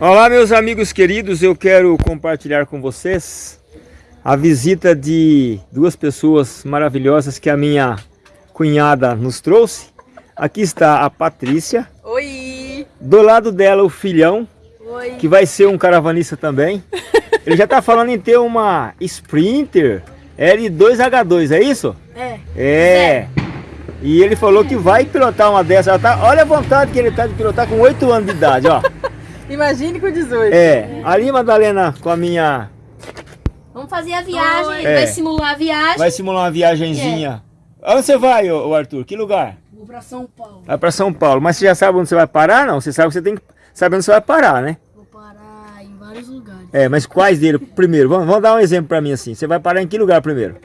Olá meus amigos queridos, eu quero compartilhar com vocês a visita de duas pessoas maravilhosas que a minha cunhada nos trouxe. Aqui está a Patrícia. Oi! Do lado dela o filhão, Oi! que vai ser um caravanista também. Ele já está falando em ter uma Sprinter L2H2, é isso? É. É. E ele falou que vai pilotar uma dessas. Tá, olha a vontade que ele tá de pilotar com 8 anos de idade, ó. Imagine com 18. É. Ali, Madalena, com a minha... Vamos fazer a viagem, É. vai simular a viagem. Vai simular uma viagenzinha. Onde você vai, ô, ô Arthur? Que lugar? Vou pra São Paulo. Vai pra São Paulo. Mas você já sabe onde você vai parar, não? Você sabe que você tem que saber onde você vai parar, né? Vou parar em vários lugares. É, mas quais deles? Primeiro, vamos, vamos dar um exemplo pra mim assim. Você vai parar em que lugar primeiro?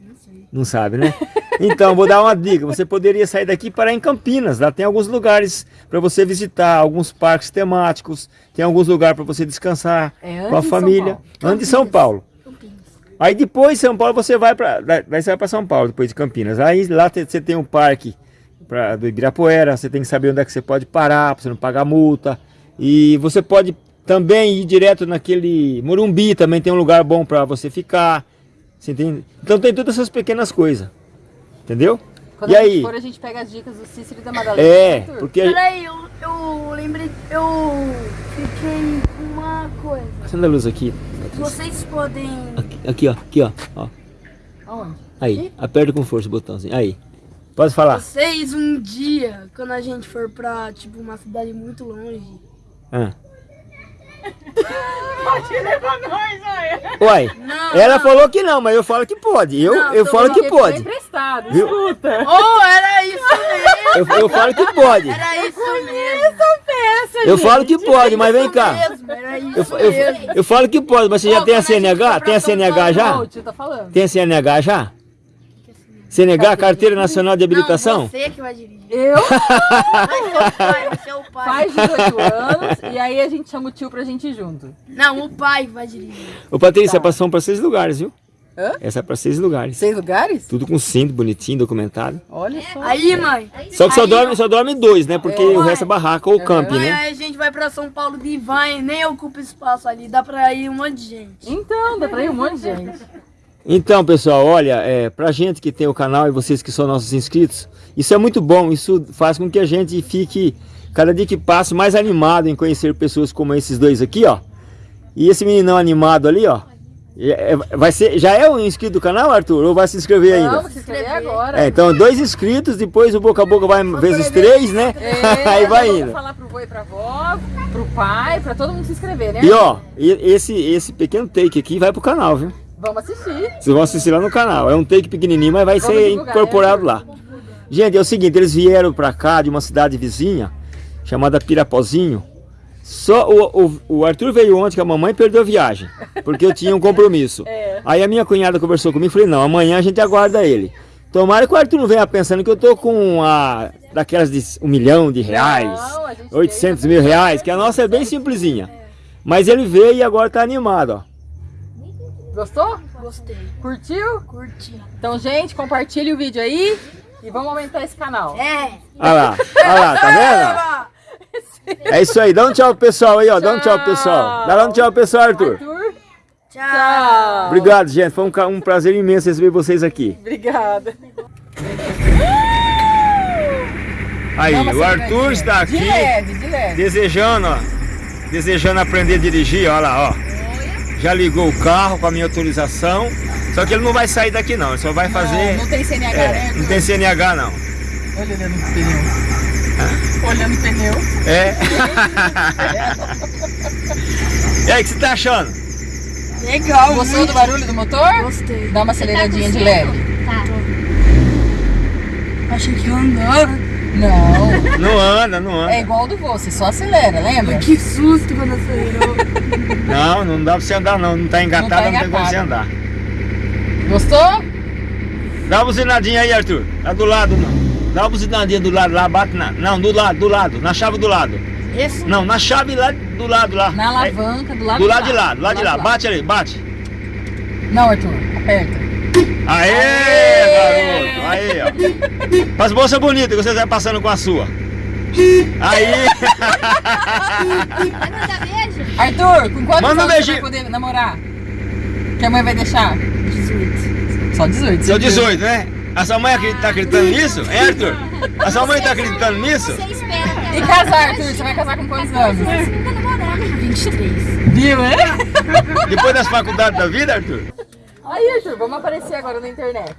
Não sei. Não sabe, né? Então, vou dar uma dica. Você poderia sair daqui e parar em Campinas. Lá tem alguns lugares para você visitar, alguns parques temáticos. Tem alguns lugares para você descansar É com a família. Paulo. Antes de São Paulo. Aí depois de São Paulo você vai para vai sair para São Paulo depois de Campinas. Aí lá você tem um parque pra, do Ibirapuera, você tem que saber onde é que você pode parar para você não pagar multa. E você pode também ir direto naquele Morumbi, também tem um lugar bom para você ficar. Você? Então tem todas essas pequenas coisas. Entendeu? Quando e a gente aí? for, a gente pega as dicas do Cícero e da Madalena. É, Arthur. porque Peraí, eu, eu lembrei, eu fiquei com uma coisa. acenda a luz aqui. Vocês podem. Aqui, aqui, ó, aqui, ó, ó. Aonde? Aí, aperta com força o botãozinho. Aí. Pode falar. Vocês um dia, quando a gente for pra, tipo, uma cidade muito longe. Ah. Pode levar nós, olha. Uai, Não, ela não. falou que não, mas eu falo que pode. Eu, Não, eu falo que pode. foi emprestado, Viu? escuta. Oh, era isso mesmo! Eu, eu falo que pode. Era isso mesmo! Peça, Eu gente. falo que pode, mas vem cá. mesmo, era Eu, isso eu, eu falo que pode, mas você já Ô, tem a a CNH? for Tem a CNH Não, já? o tio tá falando. Tem a CNH já? CNH, Carteira Nacional de Habilitação? Não, você que vai dirigir. Eu pai, faz 18 anos e aí a gente chama o tio pra gente ir junto. Não, o pai vai dirigir. Ô Patrícia, é pra- são para seis lugares, viu? Hã? Essa é para seis lugares. Seis lugares? Tudo com cinto, bonitinho, documentado. Olha só. Aí, mãe. Só que só Aí, dorme, só dorme dois, né? Porque É. o resto é barraca ou camping, Mãe, né? aí a gente vai pra São Paulo de van, nem ocupa espaço ali, dá pra ir um monte de gente. Então, dá pra ir um monte de gente. Então, pessoal, olha, é, pra gente que tem o canal e vocês que são nossos inscritos, isso é muito bom, isso faz com que a gente fique, cada dia que passa, mais animado em conhecer pessoas como esses dois aqui, ó. E esse meninão animado ali, ó, é- é- vai ser, já é um inscrito do canal, Arthur? Ou vai se inscrever ainda? Vamos se inscrever agora. É, então, dois inscritos, depois o boca a boca vai vezes três, né? É, Aí vai eu vou indo. falar pro vô e pra avó, pro pai, pra todo mundo se inscrever, né? E ó, esse, esse pequeno take aqui vai pro canal, viu? Vamos assistir. Vocês vão assistir lá no canal. É um take pequenininho, mas vai Vamos ser divulgar, incorporado né? lá. Gente, é o seguinte, eles vieram pra cá de uma cidade vizinha, chamada Pirapozinho. Só o, o, o Arthur veio ontem que a mamãe perdeu a viagem, porque eu tinha um compromisso. É. Aí a minha cunhada conversou comigo e falei, não, amanhã a gente aguarda ele. Tomara que o Arthur não venha pensando que eu tô com a daquelas de um milhão de reais, Não, a gente 800 veio mil reais, que a nossa é bem simplesinha. Mas ele veio e agora tá animado, ó. Gostou? Gostei, Curtiu? curti. Então, gente, compartilhe o vídeo aí e vamos aumentar esse canal. É. Olha lá, olha lá, tá vendo? É isso aí, dá um tchau pro pessoal aí, ó. Dá um tchau pro pessoal. Dá um tchau pro pessoal, Arthur. Arthur, Tchau. tchau. Obrigado, gente. Foi um, um prazer imenso receber vocês aqui. Obrigada. Aí, o Arthur está De aqui leve, de leve. desejando, ó. Desejando aprender a dirigir, olha lá, ó. Já ligou o carro com a minha autorização. Só que ele não vai sair daqui não, ele só vai fazer. Não, não tem CNH, né? É, não tem CNH não. Olha olhando o pneu. Olhando o pneu. É. e aí, o que você tá achando? Legal, Gostou do barulho do motor? Gostei. Dá uma aceleradinha de leve. Tá. Achei que ia andar. Não, Não anda, não anda. é igual do vô, você só acelera, lembra? Que susto quando acelerou. Não, não dá pra você andar não. Não tá engatado, Não não, tá tem como você andar. Gostou? Dá uma buzinadinha aí, Arthur. Lá do lado, não. Dá uma buzinadinha do lado lá, bate na. Não, do lado, do lado. Na chave do lado. Esse? Não, na chave lá do lado lá. Na alavanca, do lado do lado de lá, do lado de lá. Bate ali, bate. Não, Arthur, aperta. Aê, garoto. Aí, ó. Faz bolsa bonita que você vai passando com a sua. Aí, Vai mandar beijo? Arthur, com quantos Manda um anos você beijinho. vai poder namorar? Que a mãe vai deixar? 18. Só 18. sou certeza. 18, né? A sua mãe acredita- tá acreditando nisso? Hein, Arthur? A sua mãe tá acreditando nisso? Você espera até E casar, Arthur? Você vai casar com quantos anos? Você nunca namorando. 23. Viu, né? Depois das faculdades da vida, Arthur? Aí, Arthur, vamos aparecer agora na internet.